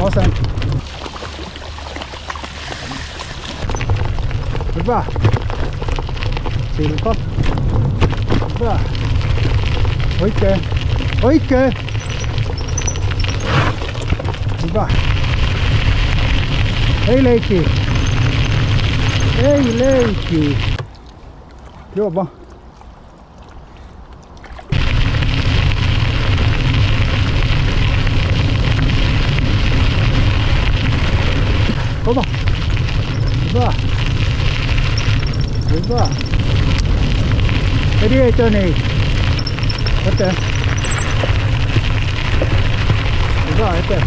Awesome. Bra. Silpa. Bra. Oikein. Oikein. Hyvä. hey leikki. hey leikki. Joo vaan. Kova. Hyvä. Hyvä. Edi ei töni. Eteen. Hyvä eteen.